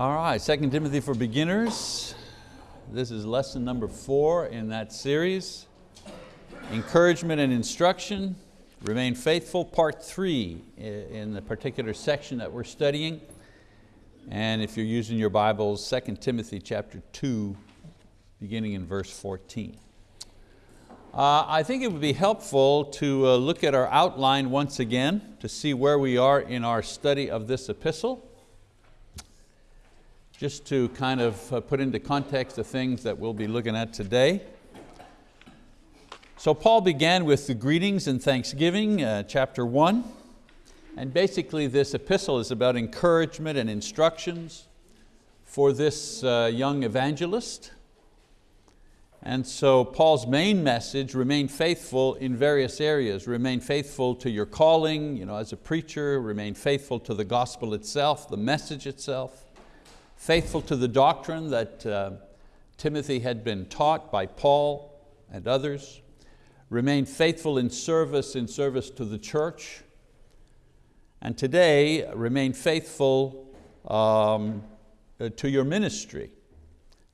All right, 2 Timothy for beginners. This is lesson number four in that series. Encouragement and instruction, remain faithful, part three in the particular section that we're studying. And if you're using your Bibles, 2 Timothy chapter two, beginning in verse 14. Uh, I think it would be helpful to uh, look at our outline once again to see where we are in our study of this epistle. Just to kind of uh, put into context the things that we'll be looking at today. So Paul began with the greetings and thanksgiving, uh, chapter one. And basically this epistle is about encouragement and instructions for this uh, young evangelist. And so Paul's main message, remain faithful in various areas. Remain faithful to your calling you know, as a preacher, remain faithful to the gospel itself, the message itself, faithful to the doctrine that uh, Timothy had been taught by Paul and others, remain faithful in service, in service to the church, and today remain faithful um, uh, to your ministry.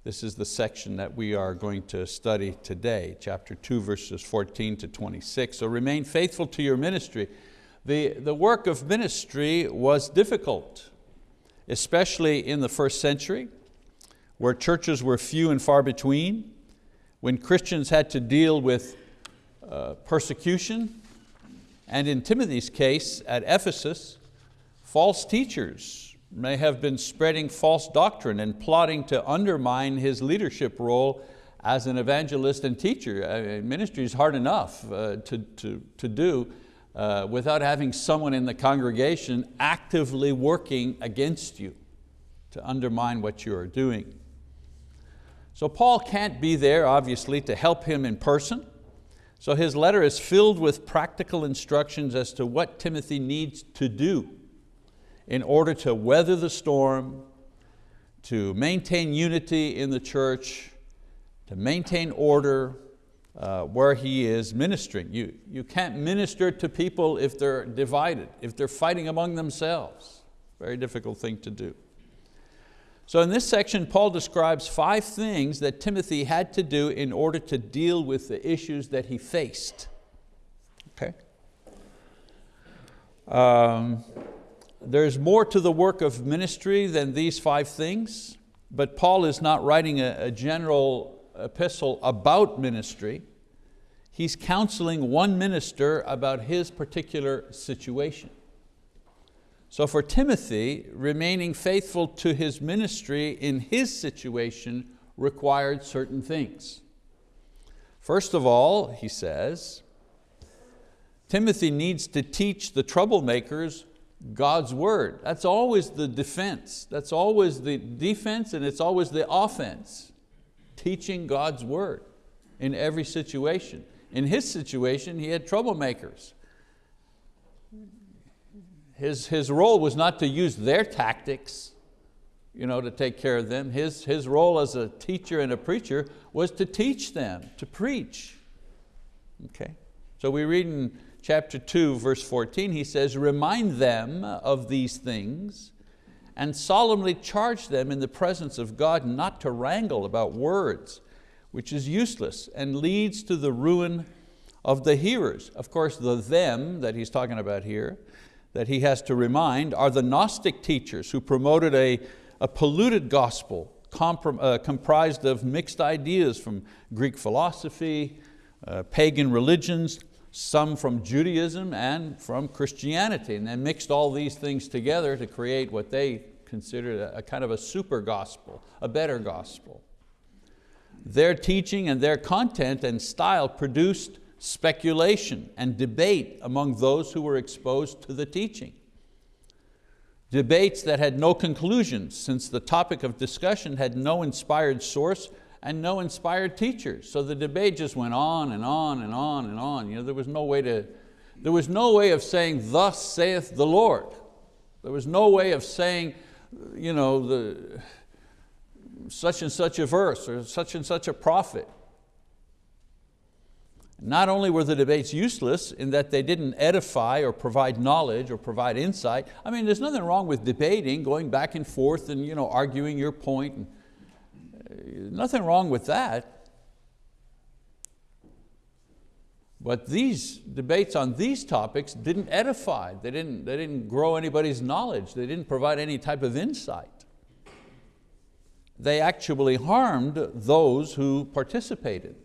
This is the section that we are going to study today, chapter 2, verses 14 to 26. So remain faithful to your ministry. The, the work of ministry was difficult, especially in the first century, where churches were few and far between, when Christians had to deal with uh, persecution, and in Timothy's case at Ephesus, false teachers may have been spreading false doctrine and plotting to undermine his leadership role as an evangelist and teacher. I mean, ministry is hard enough uh, to, to, to do uh, without having someone in the congregation actively working against you to undermine what you are doing. So Paul can't be there, obviously, to help him in person. So his letter is filled with practical instructions as to what Timothy needs to do in order to weather the storm, to maintain unity in the church, to maintain order uh, where he is ministering. You, you can't minister to people if they're divided, if they're fighting among themselves. Very difficult thing to do. So in this section, Paul describes five things that Timothy had to do in order to deal with the issues that he faced. Okay? Um, there's more to the work of ministry than these five things, but Paul is not writing a, a general epistle about ministry. He's counseling one minister about his particular situation. So for Timothy, remaining faithful to his ministry in his situation required certain things. First of all, he says, Timothy needs to teach the troublemakers God's word. That's always the defense. That's always the defense and it's always the offense. Teaching God's word in every situation. In his situation, he had troublemakers. His, his role was not to use their tactics you know, to take care of them. His, his role as a teacher and a preacher was to teach them, to preach. Okay? So we read in chapter 2, verse 14, he says, remind them of these things and solemnly charge them in the presence of God not to wrangle about words, which is useless and leads to the ruin of the hearers. Of course, the them that he's talking about here, that he has to remind, are the Gnostic teachers who promoted a, a polluted gospel uh, comprised of mixed ideas from Greek philosophy, uh, pagan religions, some from Judaism and from Christianity, and then mixed all these things together to create what they considered a, a kind of a super gospel, a better gospel. Their teaching and their content and style produced speculation and debate among those who were exposed to the teaching. Debates that had no conclusions since the topic of discussion had no inspired source and no inspired teachers. So the debate just went on and on and on and on. You know, there was no way to, there was no way of saying, thus saith the Lord. There was no way of saying, you know, the, such and such a verse or such and such a prophet. Not only were the debates useless in that they didn't edify or provide knowledge or provide insight. I mean, there's nothing wrong with debating, going back and forth and you know, arguing your point. And, nothing wrong with that. But these debates on these topics didn't edify, they didn't, they didn't grow anybody's knowledge, they didn't provide any type of insight. They actually harmed those who participated.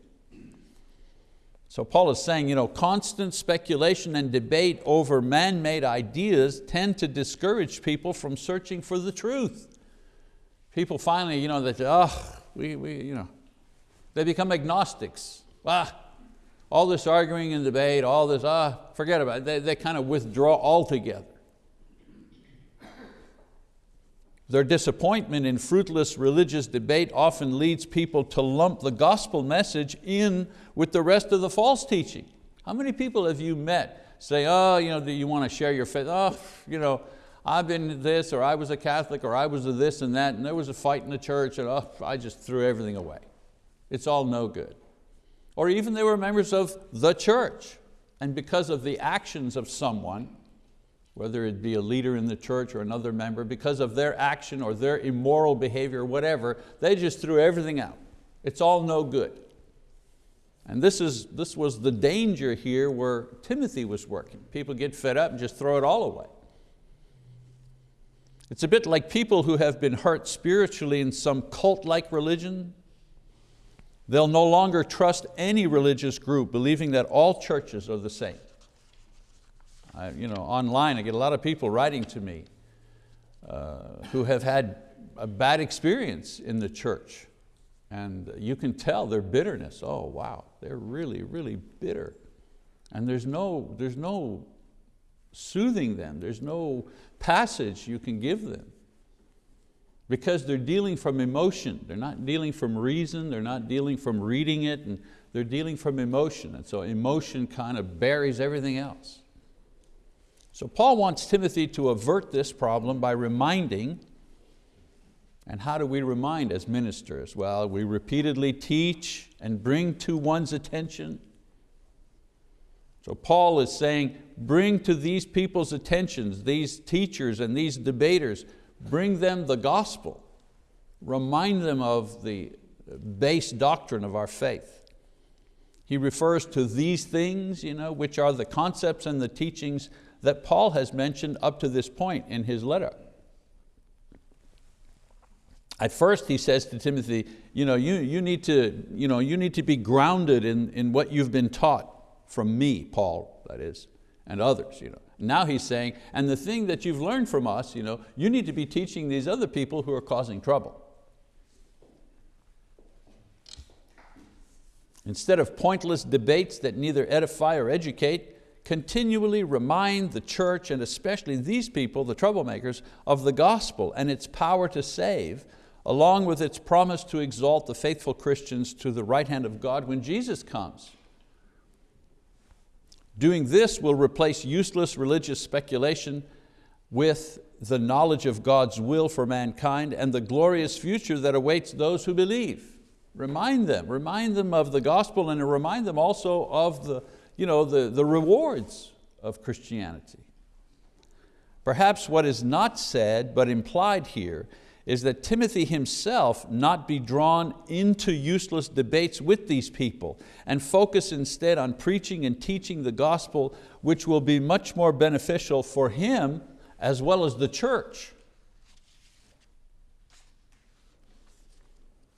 So Paul is saying, you know, constant speculation and debate over man-made ideas tend to discourage people from searching for the truth. People finally, you know, they say, oh, we, we, you know, they become agnostics. Ah, all this arguing and debate, all this, ah, forget about it. They, they kind of withdraw altogether. Their disappointment in fruitless religious debate often leads people to lump the gospel message in with the rest of the false teaching. How many people have you met say, oh, you know, do you want to share your faith? Oh, you know, I've been this, or I was a Catholic, or I was a this and that, and there was a fight in the church, and oh, I just threw everything away. It's all no good. Or even they were members of the church, and because of the actions of someone, whether it be a leader in the church or another member, because of their action or their immoral behavior, whatever, they just threw everything out. It's all no good. And this, is, this was the danger here where Timothy was working. People get fed up and just throw it all away. It's a bit like people who have been hurt spiritually in some cult-like religion. They'll no longer trust any religious group, believing that all churches are the same. I, you know, online I get a lot of people writing to me uh, who have had a bad experience in the church. And you can tell their bitterness. Oh, wow, they're really, really bitter. And there's no, there's no soothing them. There's no passage you can give them. Because they're dealing from emotion. They're not dealing from reason. They're not dealing from reading it. And they're dealing from emotion. And so emotion kind of buries everything else. So Paul wants Timothy to avert this problem by reminding, and how do we remind as ministers? Well, we repeatedly teach and bring to one's attention. So Paul is saying, bring to these people's attentions, these teachers and these debaters, bring them the gospel. Remind them of the base doctrine of our faith. He refers to these things, you know, which are the concepts and the teachings that Paul has mentioned up to this point in his letter. At first he says to Timothy, you, know, you, you, need, to, you, know, you need to be grounded in, in what you've been taught from me, Paul, that is, and others. You know. Now he's saying, and the thing that you've learned from us, you, know, you need to be teaching these other people who are causing trouble. Instead of pointless debates that neither edify or educate, continually remind the church and especially these people, the troublemakers, of the gospel and its power to save, along with its promise to exalt the faithful Christians to the right hand of God when Jesus comes. Doing this will replace useless religious speculation with the knowledge of God's will for mankind and the glorious future that awaits those who believe. Remind them, remind them of the gospel and remind them also of the, you know, the, the rewards of Christianity. Perhaps what is not said but implied here is that Timothy himself not be drawn into useless debates with these people and focus instead on preaching and teaching the gospel which will be much more beneficial for him as well as the church.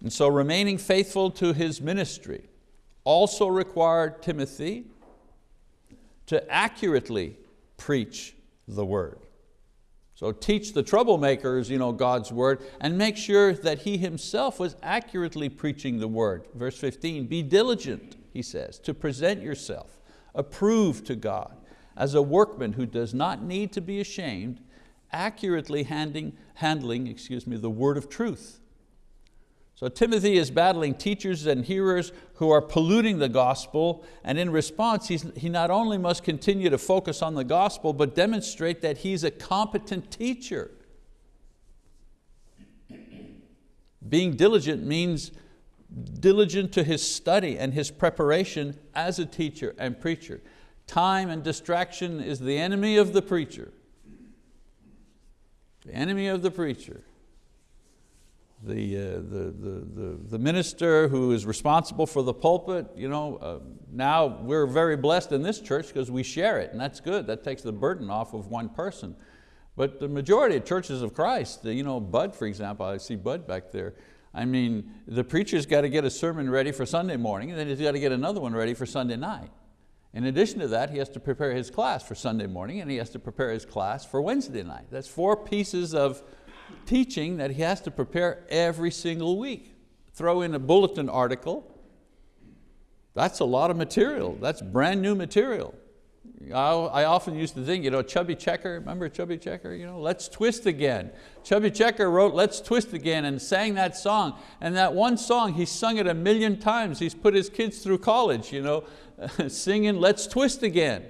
And so remaining faithful to his ministry also required Timothy to accurately preach the word. So teach the troublemakers you know, God's word and make sure that he himself was accurately preaching the word. Verse 15, be diligent, he says, to present yourself approved to God as a workman who does not need to be ashamed, accurately handling, handling excuse me, the word of truth. So Timothy is battling teachers and hearers who are polluting the gospel, and in response, he not only must continue to focus on the gospel, but demonstrate that he's a competent teacher. Being diligent means diligent to his study and his preparation as a teacher and preacher. Time and distraction is the enemy of the preacher. The enemy of the preacher. The, uh, the, the, the, the, minister who is responsible for the pulpit, you know, uh, now we're very blessed in this church because we share it and that's good. That takes the burden off of one person. But the majority of churches of Christ, you know, Bud for example, I see Bud back there, I mean, the preacher's got to get a sermon ready for Sunday morning and then he's got to get another one ready for Sunday night. In addition to that, he has to prepare his class for Sunday morning and he has to prepare his class for Wednesday night. That's four pieces of teaching that he has to prepare every single week. Throw in a bulletin article, that's a lot of material. That's brand new material. I often used to think, you know, Chubby Checker, remember Chubby Checker? You know, Let's Twist Again. Chubby Checker wrote Let's Twist Again and sang that song. And that one song, he sung it a million times. He's put his kids through college, you know, singing Let's Twist Again,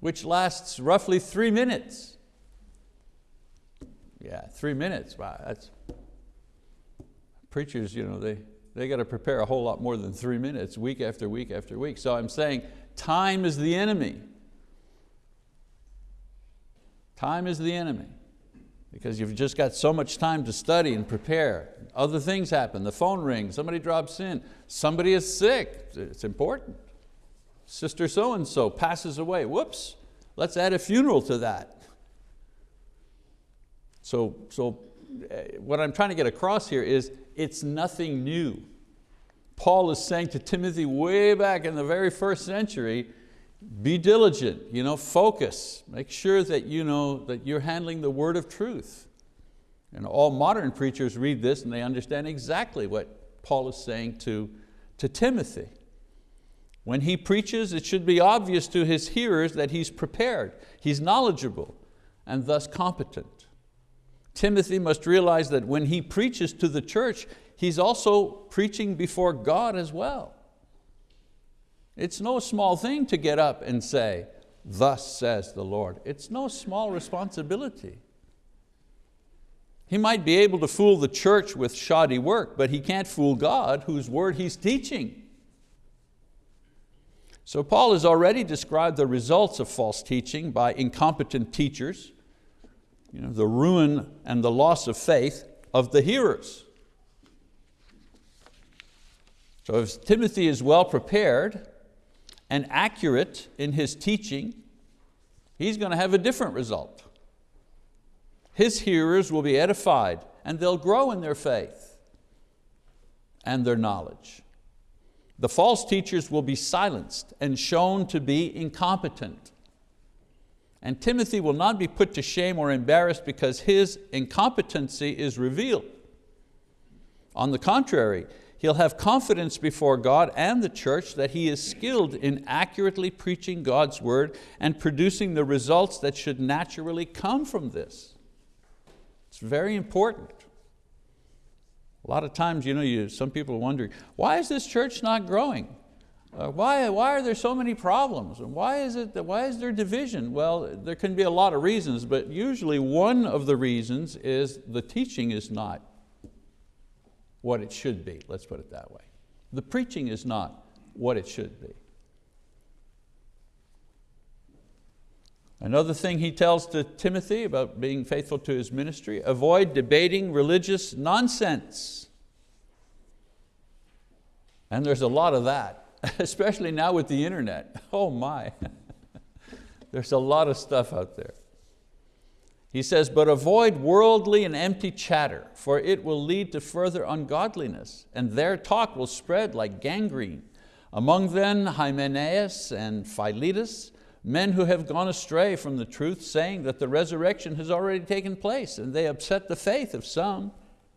which lasts roughly three minutes. Yeah, three minutes, wow, that's, preachers, you know, they, they got to prepare a whole lot more than three minutes, week after week after week. So I'm saying time is the enemy. Time is the enemy because you've just got so much time to study and prepare. Other things happen, the phone rings, somebody drops in, somebody is sick, it's important. Sister so-and-so passes away, whoops, let's add a funeral to that. So, so eh, what I'm trying to get across here is it's nothing new. Paul is saying to Timothy way back in the very first century, be diligent, you know, focus, make sure that, you know, that you're handling the word of truth. And all modern preachers read this and they understand exactly what Paul is saying to, to Timothy. When he preaches, it should be obvious to his hearers that he's prepared, he's knowledgeable, and thus competent. Timothy must realize that when he preaches to the church, he's also preaching before God as well. It's no small thing to get up and say, thus says the Lord. It's no small responsibility. He might be able to fool the church with shoddy work, but he can't fool God whose word he's teaching. So Paul has already described the results of false teaching by incompetent teachers, you know, the ruin and the loss of faith of the hearers. So if Timothy is well prepared, and accurate in his teaching, he's going to have a different result. His hearers will be edified and they'll grow in their faith and their knowledge. The false teachers will be silenced and shown to be incompetent. And Timothy will not be put to shame or embarrassed because his incompetency is revealed. On the contrary, he'll have confidence before God and the church that he is skilled in accurately preaching God's word and producing the results that should naturally come from this. It's very important. A lot of times, you know, you, some people are wondering, why is this church not growing? Uh, why, why are there so many problems? And why is, it, why is there division? Well, there can be a lot of reasons, but usually one of the reasons is the teaching is not what it should be, let's put it that way. The preaching is not what it should be. Another thing he tells to Timothy about being faithful to his ministry, avoid debating religious nonsense. And there's a lot of that, especially now with the internet. Oh my, there's a lot of stuff out there. He says, but avoid worldly and empty chatter, for it will lead to further ungodliness, and their talk will spread like gangrene. Among them Hymenaeus and Philetus, men who have gone astray from the truth, saying that the resurrection has already taken place, and they upset the faith of some.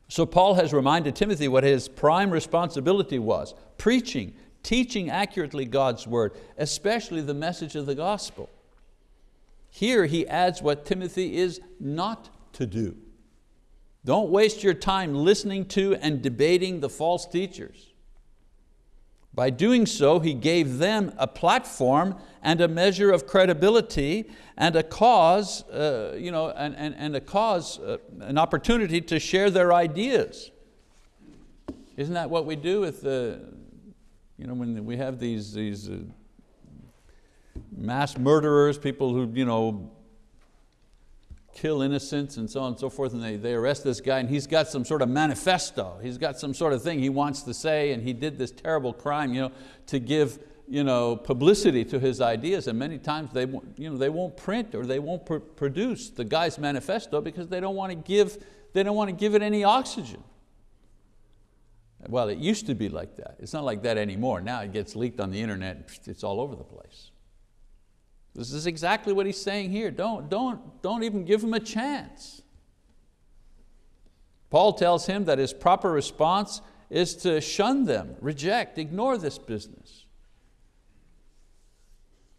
So Paul has reminded Timothy what his prime responsibility was, preaching, teaching accurately God's word, especially the message of the gospel. Here he adds what Timothy is not to do. Don't waste your time listening to and debating the false teachers. By doing so, he gave them a platform and a measure of credibility and a cause, uh, you know, and, and, and a cause, uh, an opportunity to share their ideas. Isn't that what we do with the, you know, when we have these, these uh, mass murderers, people who you know, kill innocents and so on and so forth, and they, they arrest this guy and he's got some sort of manifesto, he's got some sort of thing he wants to say and he did this terrible crime you know, to give you know, publicity to his ideas and many times they, you know, they won't print or they won't pr produce the guy's manifesto because they don't want to give, they don't want to give it any oxygen. Well, it used to be like that. It's not like that anymore. Now it gets leaked on the internet, it's all over the place. This is exactly what he's saying here. Don't, don't, don't even give him a chance. Paul tells him that his proper response is to shun them, reject, ignore this business.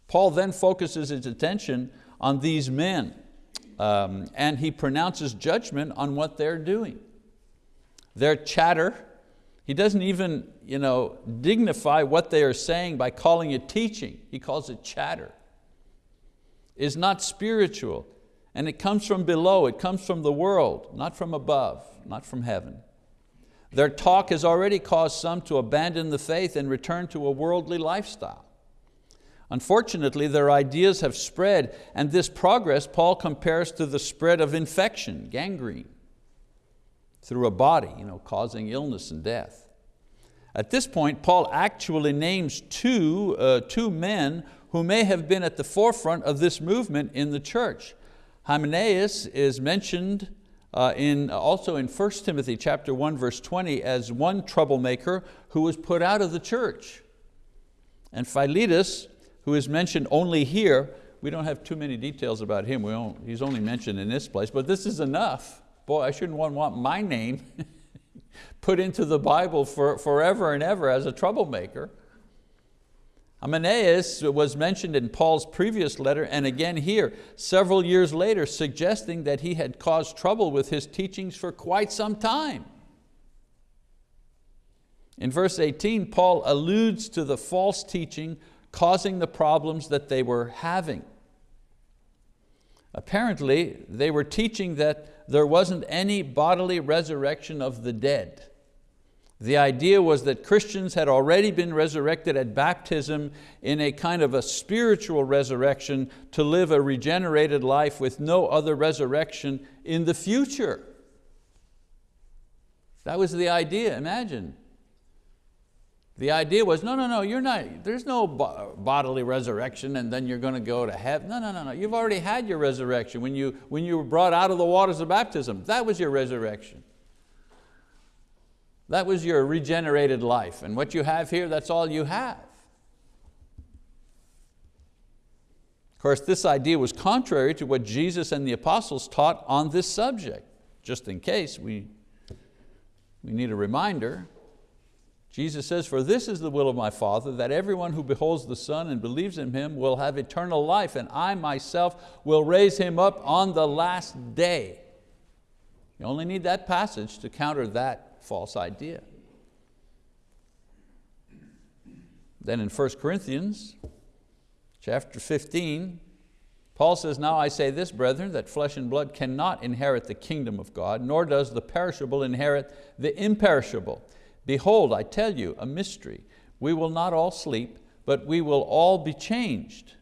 Paul then focuses his attention on these men um, and he pronounces judgment on what they're doing. Their chatter, he doesn't even you know, dignify what they are saying by calling it teaching. He calls it chatter is not spiritual and it comes from below, it comes from the world, not from above, not from heaven. Their talk has already caused some to abandon the faith and return to a worldly lifestyle. Unfortunately, their ideas have spread and this progress Paul compares to the spread of infection, gangrene, through a body, you know, causing illness and death. At this point, Paul actually names two, uh, two men who may have been at the forefront of this movement in the church. Hymenaeus is mentioned uh, in, also in 1 Timothy chapter 1 verse 20 as one troublemaker who was put out of the church. And Philetus, who is mentioned only here, we don't have too many details about him, we he's only mentioned in this place, but this is enough. Boy, I shouldn't want, my name put into the Bible for, forever and ever as a troublemaker. Hymenaeus was mentioned in Paul's previous letter and again here, several years later, suggesting that he had caused trouble with his teachings for quite some time. In verse 18, Paul alludes to the false teaching causing the problems that they were having. Apparently, they were teaching that there wasn't any bodily resurrection of the dead. The idea was that Christians had already been resurrected at baptism in a kind of a spiritual resurrection to live a regenerated life with no other resurrection in the future. That was the idea, imagine. The idea was, no, no, no, you're not, there's no bodily resurrection and then you're going to go to heaven. No, no, no, no, you've already had your resurrection when you, when you were brought out of the waters of baptism. That was your resurrection. That was your regenerated life. And what you have here, that's all you have. Of course, this idea was contrary to what Jesus and the apostles taught on this subject. Just in case we, we need a reminder, Jesus says, for this is the will of my Father, that everyone who beholds the Son and believes in Him will have eternal life, and I myself will raise him up on the last day. You only need that passage to counter that false idea. Then in 1 Corinthians chapter 15, Paul says, now I say this, brethren, that flesh and blood cannot inherit the kingdom of God, nor does the perishable inherit the imperishable. Behold, I tell you a mystery. We will not all sleep, but we will all be changed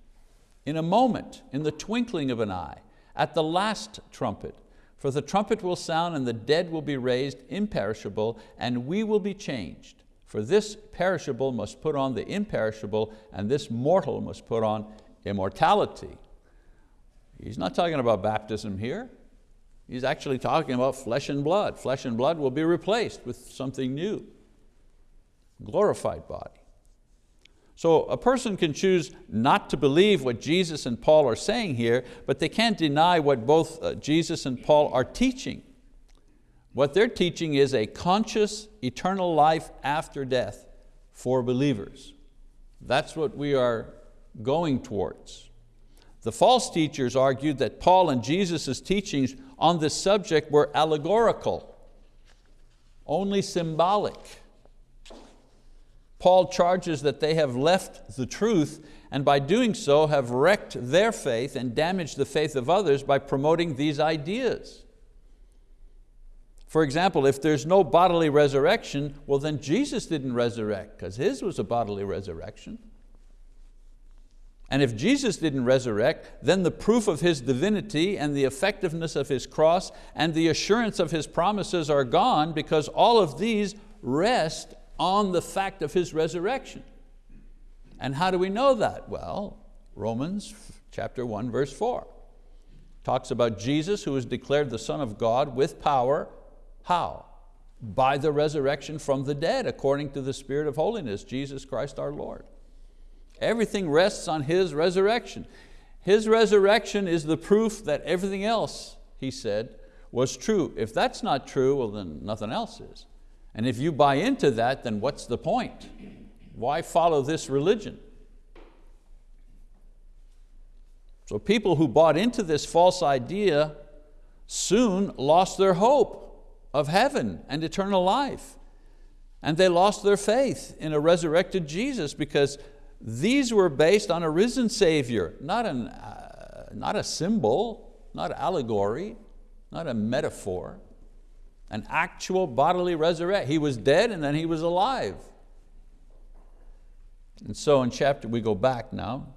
in a moment, in the twinkling of an eye, at the last trumpet. For the trumpet will sound and the dead will be raised imperishable and we will be changed. For this perishable must put on the imperishable and this mortal must put on immortality. He's not talking about baptism here. He's actually talking about flesh and blood. Flesh and blood will be replaced with something new, glorified body. So a person can choose not to believe what Jesus and Paul are saying here, but they can't deny what both uh, Jesus and Paul are teaching. What they're teaching is a conscious eternal life after death for believers. That's what we are going towards. The false teachers argued that Paul and Jesus' teachings on this subject were allegorical, only symbolic. Paul charges that they have left the truth and by doing so have wrecked their faith and damaged the faith of others by promoting these ideas. For example, if there's no bodily resurrection, well then Jesus didn't resurrect because His was a bodily resurrection. And if Jesus didn't resurrect, then the proof of His divinity and the effectiveness of His cross and the assurance of His promises are gone because all of these rest on the fact of His resurrection. And how do we know that? Well, Romans chapter 1, verse 4 talks about Jesus who was declared the Son of God with power how? By the resurrection from the dead, according to the Spirit of holiness, Jesus Christ our Lord. Everything rests on His resurrection. His resurrection is the proof that everything else, he said, was true. If that's not true, well then nothing else is. And if you buy into that, then what's the point? Why follow this religion? So people who bought into this false idea soon lost their hope of heaven and eternal life. And they lost their faith in a resurrected Jesus because these were based on a risen Savior, not, an, uh, not a symbol, not allegory, not a metaphor, an actual bodily resurrection. He was dead and then He was alive. And so in chapter, we go back now,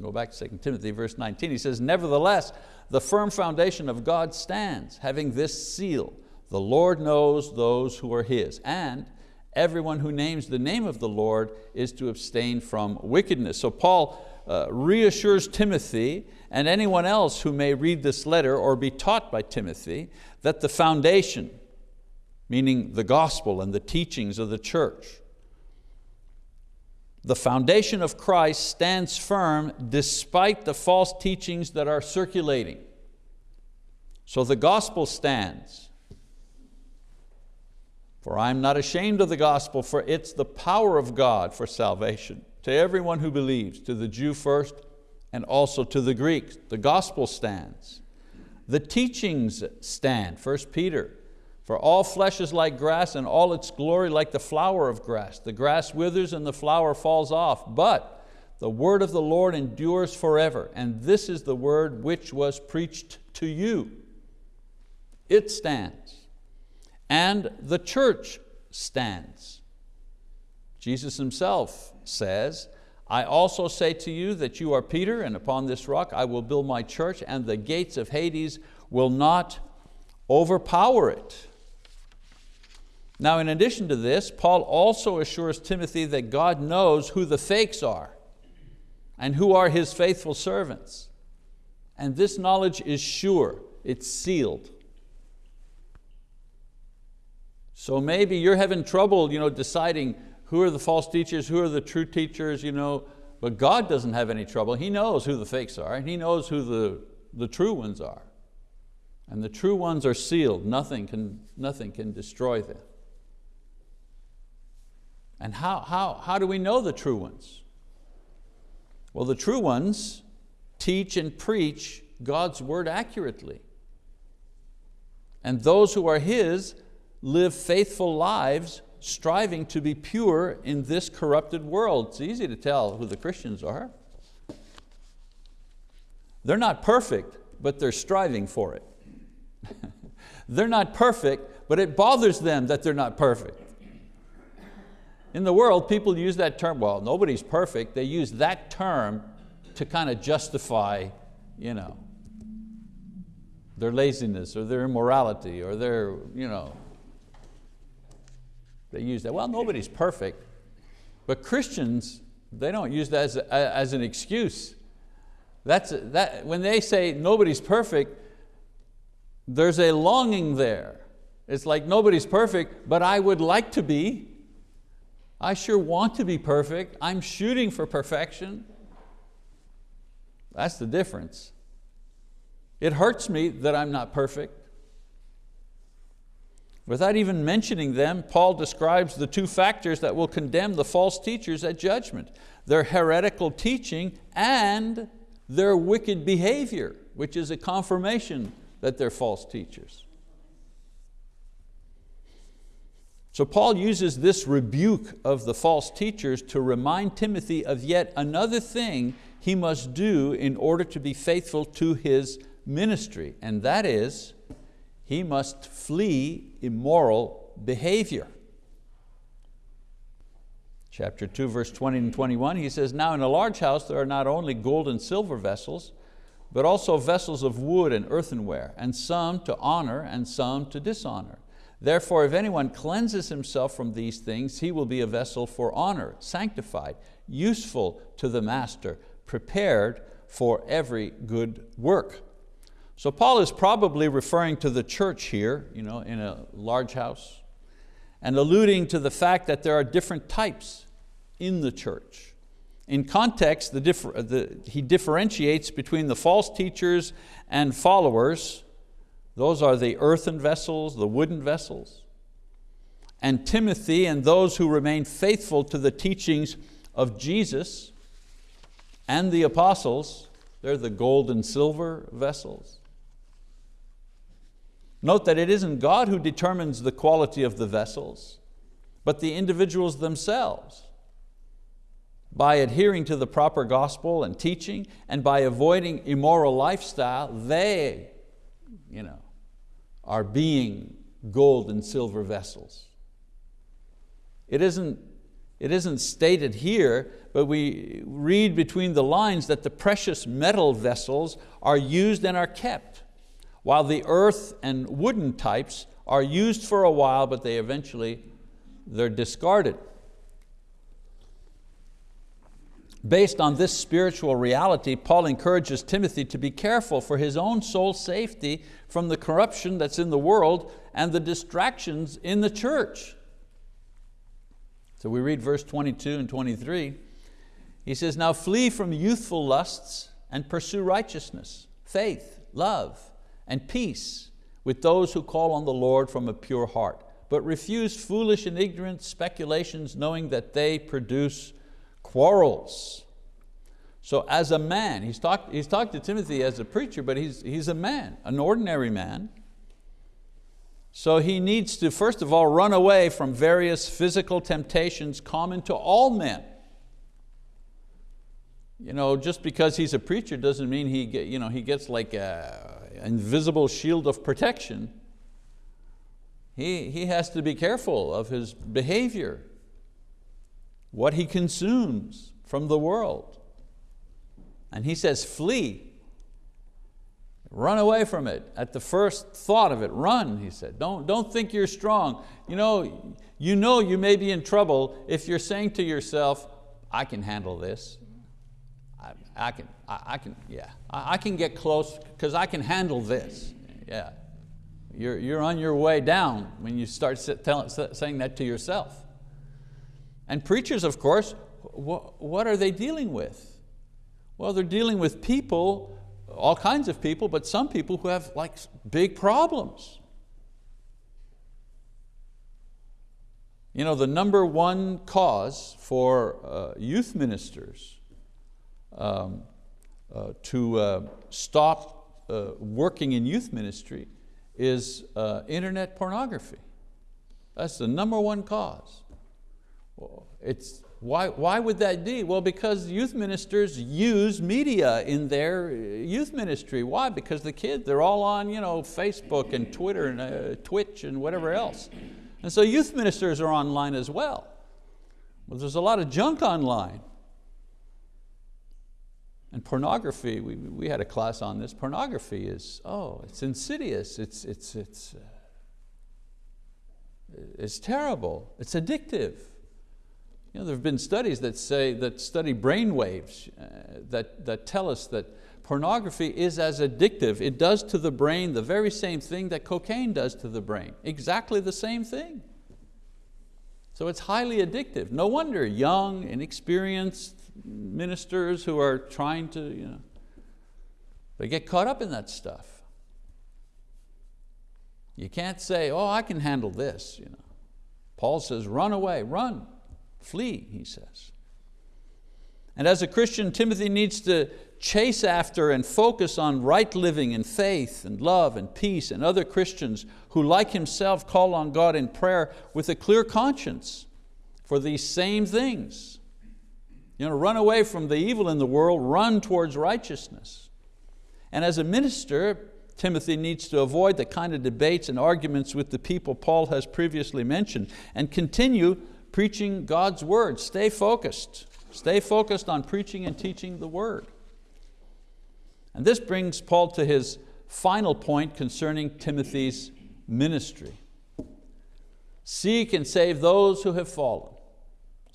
go back to 2 Timothy verse 19, he says, Nevertheless, the firm foundation of God stands, having this seal, the Lord knows those who are His, and everyone who names the name of the Lord is to abstain from wickedness. So Paul uh, reassures Timothy and anyone else who may read this letter or be taught by Timothy that the foundation, meaning the gospel and the teachings of the church, the foundation of Christ stands firm despite the false teachings that are circulating. So the gospel stands. For I am not ashamed of the gospel, for it's the power of God for salvation to everyone who believes, to the Jew first and also to the Greek. The gospel stands. The teachings stand, 1 Peter, for all flesh is like grass and all its glory like the flower of grass. The grass withers and the flower falls off, but the word of the Lord endures forever. And this is the word which was preached to you. It stands and the church stands. Jesus himself says, I also say to you that you are Peter, and upon this rock I will build my church, and the gates of Hades will not overpower it. Now, in addition to this, Paul also assures Timothy that God knows who the fakes are and who are His faithful servants. And this knowledge is sure, it's sealed. So maybe you're having trouble you know, deciding who are the false teachers, who are the true teachers, you know, but God doesn't have any trouble. He knows who the fakes are, and He knows who the, the true ones are. And the true ones are sealed. Nothing can, nothing can destroy them. And how, how, how do we know the true ones? Well, the true ones teach and preach God's word accurately. And those who are His live faithful lives striving to be pure in this corrupted world. It's easy to tell who the Christians are. They're not perfect, but they're striving for it. they're not perfect, but it bothers them that they're not perfect. In the world, people use that term, well, nobody's perfect. They use that term to kind of justify you know, their laziness or their immorality or their, you know, they use that. Well, nobody's perfect. But Christians, they don't use that as, a, as an excuse. That's, that, when they say nobody's perfect, there's a longing there. It's like nobody's perfect, but I would like to be. I sure want to be perfect. I'm shooting for perfection. That's the difference. It hurts me that I'm not perfect. Without even mentioning them, Paul describes the two factors that will condemn the false teachers at judgment, their heretical teaching and their wicked behavior, which is a confirmation that they're false teachers. So Paul uses this rebuke of the false teachers to remind Timothy of yet another thing he must do in order to be faithful to his ministry, and that is he must flee immoral behavior. Chapter 2, verse 20 and 21, he says, Now in a large house there are not only gold and silver vessels, but also vessels of wood and earthenware, and some to honor and some to dishonor. Therefore, if anyone cleanses himself from these things, he will be a vessel for honor, sanctified, useful to the master, prepared for every good work. So Paul is probably referring to the church here, you know, in a large house, and alluding to the fact that there are different types in the church. In context, the differ, the, he differentiates between the false teachers and followers. Those are the earthen vessels, the wooden vessels. And Timothy and those who remain faithful to the teachings of Jesus and the apostles, they're the gold and silver vessels. Note that it isn't God who determines the quality of the vessels, but the individuals themselves. By adhering to the proper gospel and teaching and by avoiding immoral lifestyle, they you know, are being gold and silver vessels. It isn't, it isn't stated here, but we read between the lines that the precious metal vessels are used and are kept while the earth and wooden types are used for a while, but they eventually, they're discarded. Based on this spiritual reality, Paul encourages Timothy to be careful for his own soul safety from the corruption that's in the world and the distractions in the church. So we read verse 22 and 23. He says, now flee from youthful lusts and pursue righteousness, faith, love, and peace with those who call on the Lord from a pure heart, but refuse foolish and ignorant speculations knowing that they produce quarrels. So as a man, he's talked, he's talked to Timothy as a preacher, but he's, he's a man, an ordinary man. So he needs to, first of all, run away from various physical temptations common to all men. You know, just because he's a preacher doesn't mean he, get, you know, he gets like a, invisible shield of protection, he, he has to be careful of his behavior, what he consumes from the world. And he says, flee. Run away from it. At the first thought of it, run, he said. Don't, don't think you're strong. You know, you know you may be in trouble if you're saying to yourself, I can handle this. I can, I, I can, yeah, I, I, can get close because I can handle this. Yeah, you're, you're on your way down when you start saying that to yourself. And preachers, of course, what, what are they dealing with? Well, they're dealing with people, all kinds of people, but some people who have like big problems. You know, the number one cause for uh, youth ministers um, uh, to uh, stop uh, working in youth ministry is uh, internet pornography. That's the number one cause. It's, why, why would that be? Well, because youth ministers use media in their uh, youth ministry. Why? Because the kids, they're all on you know, Facebook and Twitter and uh, Twitch and whatever else. And so youth ministers are online as well. Well, there's a lot of junk online. And pornography, we, we had a class on this, pornography is, oh, it's insidious, it's, it's, it's, uh, it's terrible, it's addictive. You know, there have been studies that say, that study brain waves uh, that, that tell us that pornography is as addictive. It does to the brain the very same thing that cocaine does to the brain, exactly the same thing. So it's highly addictive. No wonder young, inexperienced, ministers who are trying to, you know, they get caught up in that stuff. You can't say, oh, I can handle this. You know. Paul says, run away, run, flee, he says. And as a Christian, Timothy needs to chase after and focus on right living and faith and love and peace and other Christians who like himself call on God in prayer with a clear conscience for these same things. You know, run away from the evil in the world, run towards righteousness. And as a minister, Timothy needs to avoid the kind of debates and arguments with the people Paul has previously mentioned and continue preaching God's word. Stay focused. Stay focused on preaching and teaching the word. And this brings Paul to his final point concerning Timothy's ministry. Seek and save those who have fallen.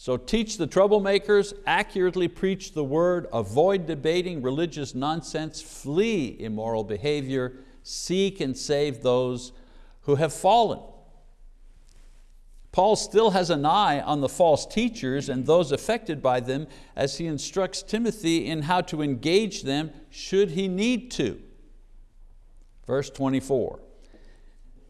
So teach the troublemakers, accurately preach the word, avoid debating religious nonsense, flee immoral behavior, seek and save those who have fallen. Paul still has an eye on the false teachers and those affected by them as he instructs Timothy in how to engage them should he need to. Verse 24,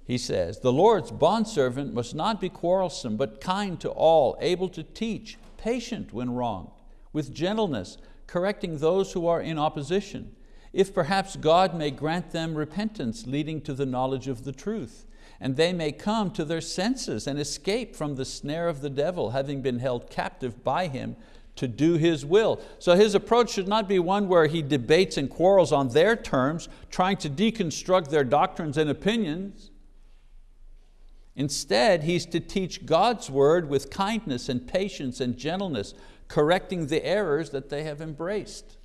he says, the Lord's bondservant must not be quarrelsome, but kind to all, able to teach, patient when wronged, with gentleness, correcting those who are in opposition, if perhaps God may grant them repentance leading to the knowledge of the truth and they may come to their senses and escape from the snare of the devil, having been held captive by him to do His will. So his approach should not be one where he debates and quarrels on their terms, trying to deconstruct their doctrines and opinions. Instead, he's to teach God's word with kindness and patience and gentleness, correcting the errors that they have embraced.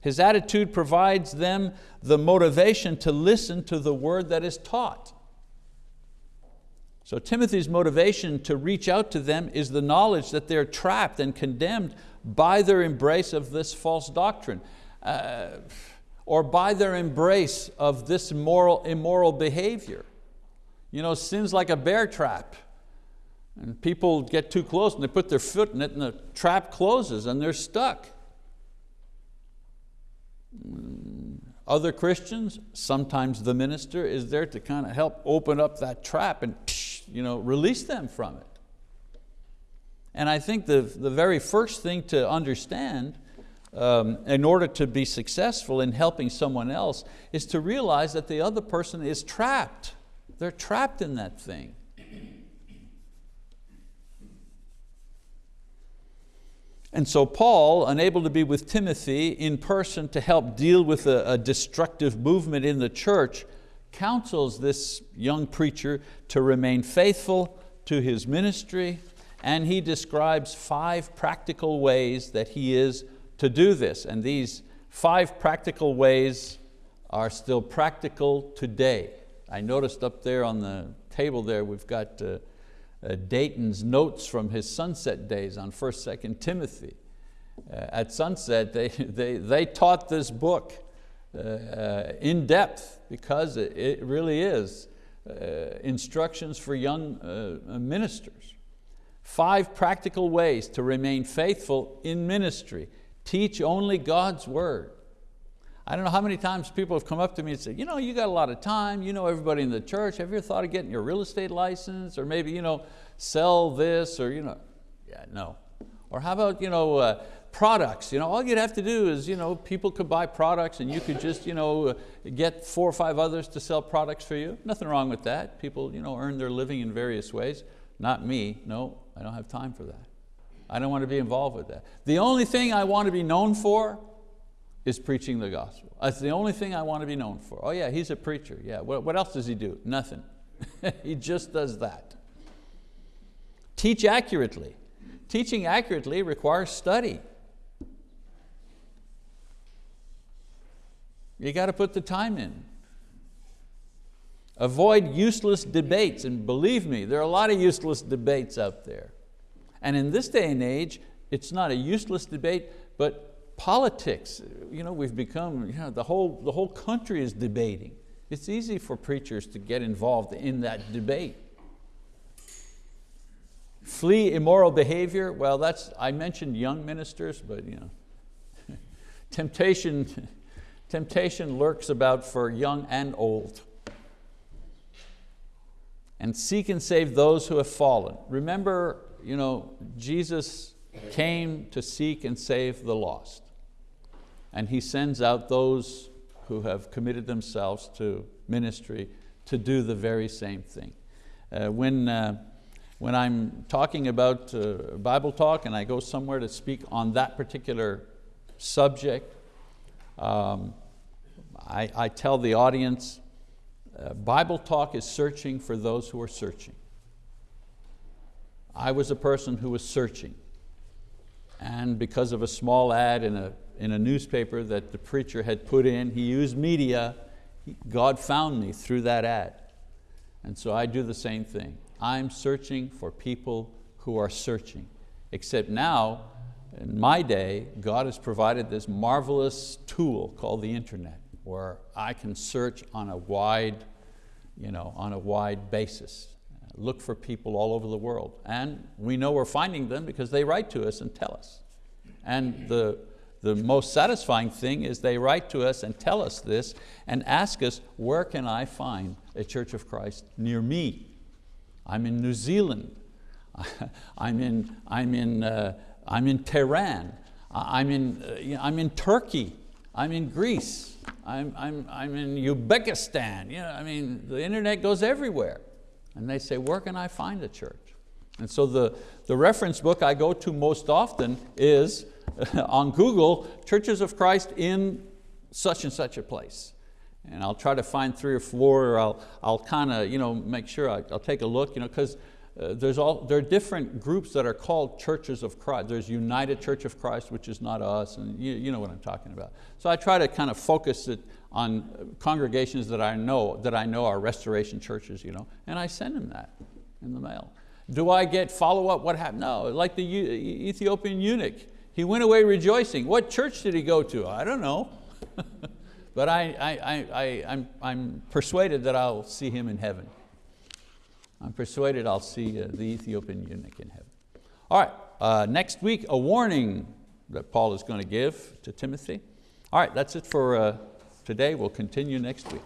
His attitude provides them the motivation to listen to the word that is taught. So Timothy's motivation to reach out to them is the knowledge that they're trapped and condemned by their embrace of this false doctrine, uh, or by their embrace of this immoral, immoral behavior. You know, sin's like a bear trap. And people get too close and they put their foot in it and the trap closes and they're stuck. Other Christians, sometimes the minister is there to kind of help open up that trap and you know, release them from it. And I think the, the very first thing to understand um, in order to be successful in helping someone else is to realize that the other person is trapped. They're trapped in that thing. And so Paul, unable to be with Timothy in person to help deal with a, a destructive movement in the church, counsels this young preacher to remain faithful to his ministry and he describes five practical ways that he is to do this. And these five practical ways are still practical today. I noticed up there on the table there we've got uh, uh, Dayton's notes from his sunset days on 1st, 2nd Timothy. Uh, at sunset, they, they, they taught this book uh, uh, in depth because it it really is uh, instructions for young ministers. Five practical ways to remain faithful in ministry. Teach only God's word. I don't know how many times people have come up to me and said, you know, you got a lot of time, you know everybody in the church, have you ever thought of getting your real estate license or maybe you know, sell this or, you know, yeah, no. Or how about, you know, uh, products. You know, all you'd have to do is you know, people could buy products and you could just you know, get four or five others to sell products for you. Nothing wrong with that. People you know, earn their living in various ways. Not me, no, I don't have time for that. I don't want to be involved with that. The only thing I want to be known for is preaching the gospel. That's the only thing I want to be known for. Oh yeah, he's a preacher. Yeah, what, what else does he do? Nothing. he just does that. Teach accurately. Teaching accurately requires study. You got to put the time in. Avoid useless debates, and believe me, there are a lot of useless debates out there. And in this day and age, it's not a useless debate, but politics. You know, we've become, you know, the, whole, the whole country is debating. It's easy for preachers to get involved in that debate. Flee immoral behavior, well that's, I mentioned young ministers, but you know, temptation Temptation lurks about for young and old. And seek and save those who have fallen. Remember, you know, Jesus came to seek and save the lost. And He sends out those who have committed themselves to ministry to do the very same thing. Uh, when, uh, when I'm talking about uh, Bible talk and I go somewhere to speak on that particular subject, um, I, I tell the audience, uh, Bible Talk is searching for those who are searching. I was a person who was searching. And because of a small ad in a, in a newspaper that the preacher had put in, he used media, God found me through that ad. And so I do the same thing. I'm searching for people who are searching. Except now, in my day, God has provided this marvelous tool called the internet where I can search on a wide, you know, on a wide basis. Look for people all over the world. And we know we're finding them because they write to us and tell us. And the, the most satisfying thing is they write to us and tell us this and ask us, where can I find a Church of Christ near me? I'm in New Zealand. I'm in, I'm in, uh, I'm in Tehran. I'm in, uh, I'm in Turkey. I'm in Greece. I'm, I'm, I'm in Uzbekistan. You know, I mean, the internet goes everywhere. And they say, where can I find a church? And so the, the reference book I go to most often is on Google, Churches of Christ in such and such a place. And I'll try to find three or four, or I'll, I'll kind of you know, make sure I, will take a look, you know, because uh, there's all, there are different groups that are called churches of Christ. There's United Church of Christ, which is not us, and you, you know what I'm talking about. So I try to kind of focus it on congregations that I know, that I know are restoration churches, you know, and I send them that in the mail. Do I get follow-up, what happened? No, like the Ethiopian eunuch. He went away rejoicing. What church did he go to? I don't know. but I, I, I, I, I'm, I'm persuaded that I'll see him in heaven. I'm persuaded I'll see uh, the Ethiopian eunuch in heaven. All right, uh, next week, a warning that Paul is going to give to Timothy. All right, that's it for uh, today. We'll continue next week.